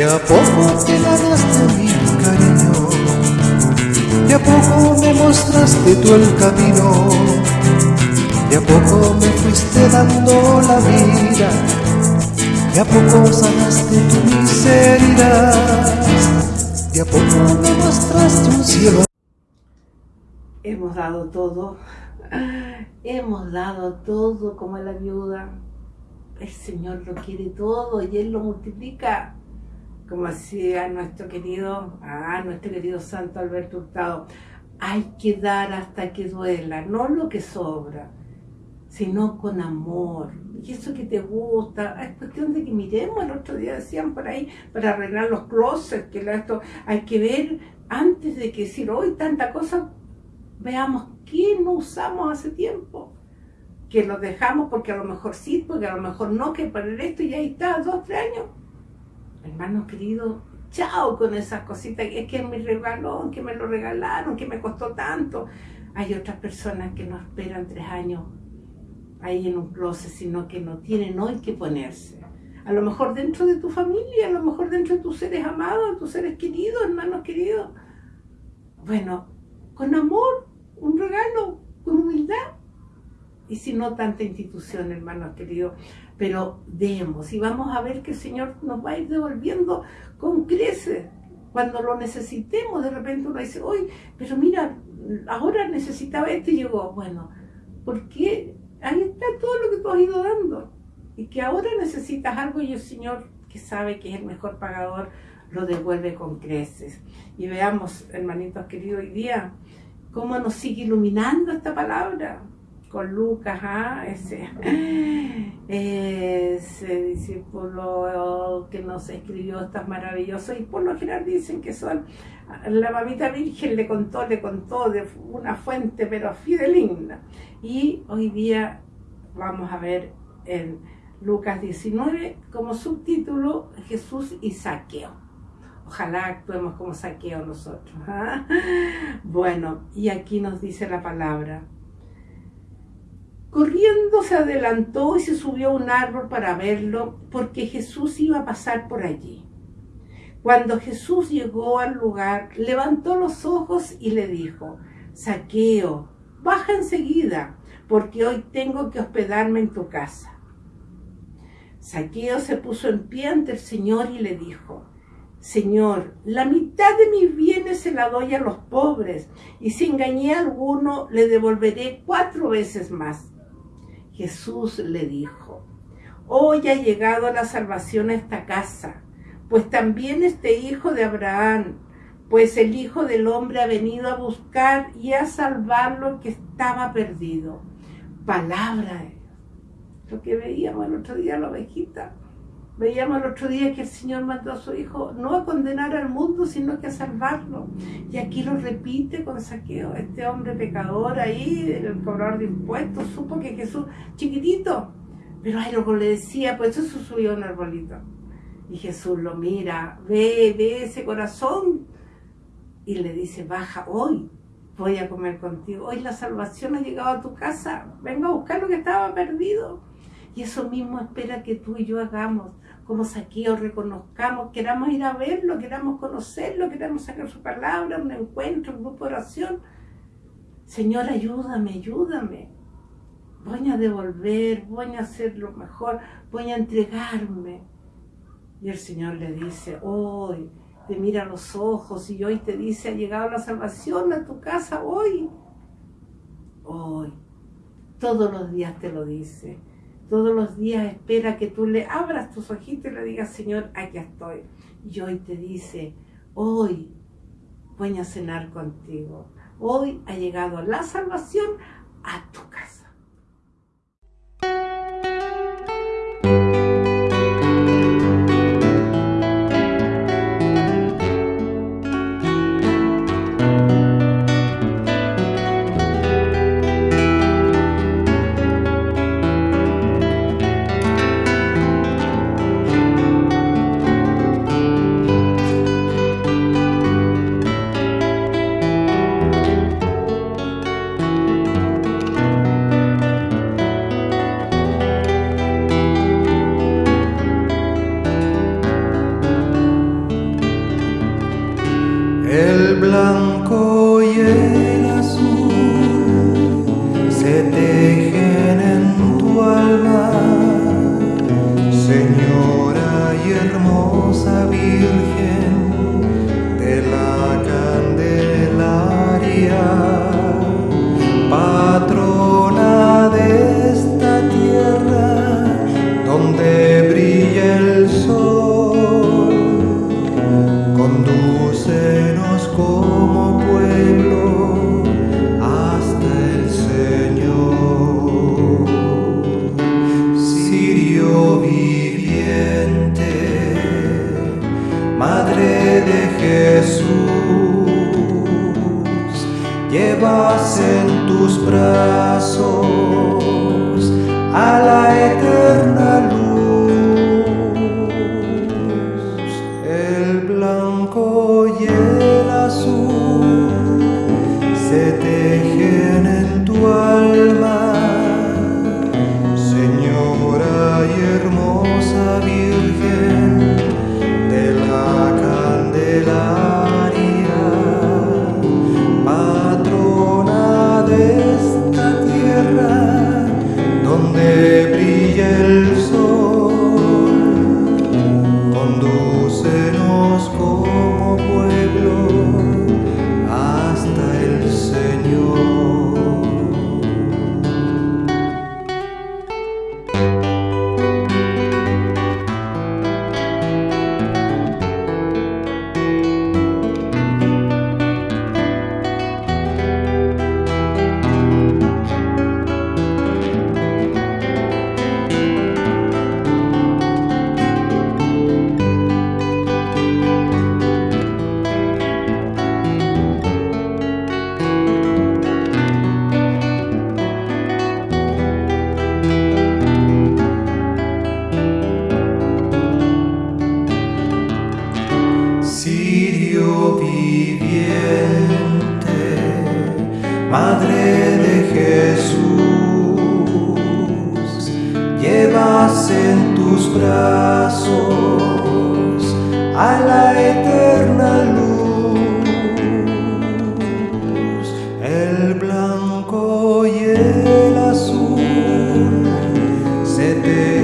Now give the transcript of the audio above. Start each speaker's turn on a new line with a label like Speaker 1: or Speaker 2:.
Speaker 1: De a poco te ganaste mi cariño, de a poco me mostraste tú el camino, de a poco me fuiste dando la vida, de a poco sanaste tu miseria, de a poco me mostraste un cielo.
Speaker 2: Hemos dado todo, hemos dado todo como la viuda. El Señor lo quiere todo y Él lo multiplica como decía nuestro querido, ah, nuestro querido Santo Alberto Hurtado, hay que dar hasta que duela, no lo que sobra, sino con amor. Y eso que te gusta, es cuestión de que miremos, el otro día decían por ahí, para arreglar los closets, que esto hay que ver antes de que decir hoy tanta cosa, veamos qué no usamos hace tiempo que lo dejamos porque a lo mejor sí, porque a lo mejor no, que para esto y ahí está, dos, tres años hermanos queridos, chao con esas cositas, es que mi regalo, que me lo regalaron, que me costó tanto. Hay otras personas que no esperan tres años ahí en un closet, sino que no tienen hoy que ponerse. A lo mejor dentro de tu familia, a lo mejor dentro de tus seres amados, tus seres queridos, hermanos queridos. Bueno, con amor, un regalo. Y si no, tanta institución, hermanos queridos pero demos y vamos a ver que el Señor nos va a ir devolviendo con creces. Cuando lo necesitemos, de repente uno dice, uy, pero mira, ahora necesitaba esto y llegó. Bueno, porque ahí está todo lo que tú has ido dando. Y que ahora necesitas algo y el Señor, que sabe que es el mejor pagador, lo devuelve con creces. Y veamos, hermanitos queridos, hoy día, cómo nos sigue iluminando esta palabra con Lucas, ¿ah? ese, ese, discípulo que nos escribió estas maravillosas, y por lo general dicen que son, la mamita virgen le contó, le contó de una fuente pero fideligna. Y hoy día vamos a ver en Lucas 19 como subtítulo Jesús y Saqueo. Ojalá actuemos como saqueo nosotros. ¿ah? Bueno, y aquí nos dice la palabra. Corriendo se adelantó y se subió a un árbol para verlo, porque Jesús iba a pasar por allí. Cuando Jesús llegó al lugar, levantó los ojos y le dijo, Saqueo, baja enseguida, porque hoy tengo que hospedarme en tu casa. Saqueo se puso en pie ante el Señor y le dijo, Señor, la mitad de mis bienes se la doy a los pobres, y si engañé a alguno, le devolveré cuatro veces más. Jesús le dijo, hoy ha llegado la salvación a esta casa, pues también este hijo de Abraham, pues el Hijo del Hombre ha venido a buscar y a salvar lo que estaba perdido. Palabra de Dios. Lo que veíamos el otro día la ovejita. Veíamos el otro día que el Señor mandó a su Hijo no a condenar al mundo, sino que a salvarlo. Y aquí lo repite con saqueo. Este hombre pecador ahí, el cobrador de impuestos, supo que Jesús, chiquitito, pero ahí luego le decía, pues eso subió un arbolito. Y Jesús lo mira, ve, ve ese corazón. Y le dice, baja hoy, voy a comer contigo. Hoy la salvación ha llegado a tu casa. Venga a buscar lo que estaba perdido. Y eso mismo espera que tú y yo hagamos como saqueo, reconozcamos, queramos ir a verlo, queramos conocerlo, queramos sacar su palabra, un encuentro, un grupo de oración. Señor, ayúdame, ayúdame. Voy a devolver, voy a hacer lo mejor, voy a entregarme. Y el Señor le dice, hoy te mira a los ojos y hoy te dice, ha llegado la salvación a tu casa, hoy. Hoy. Todos los días te lo dice todos los días espera que tú le abras tus ojitos y le digas, Señor, aquí estoy. Y hoy te dice, hoy voy a cenar contigo. Hoy ha llegado la salvación a tu
Speaker 1: a conosco. en tus brazos a la eterna luz. El blanco y el azul se te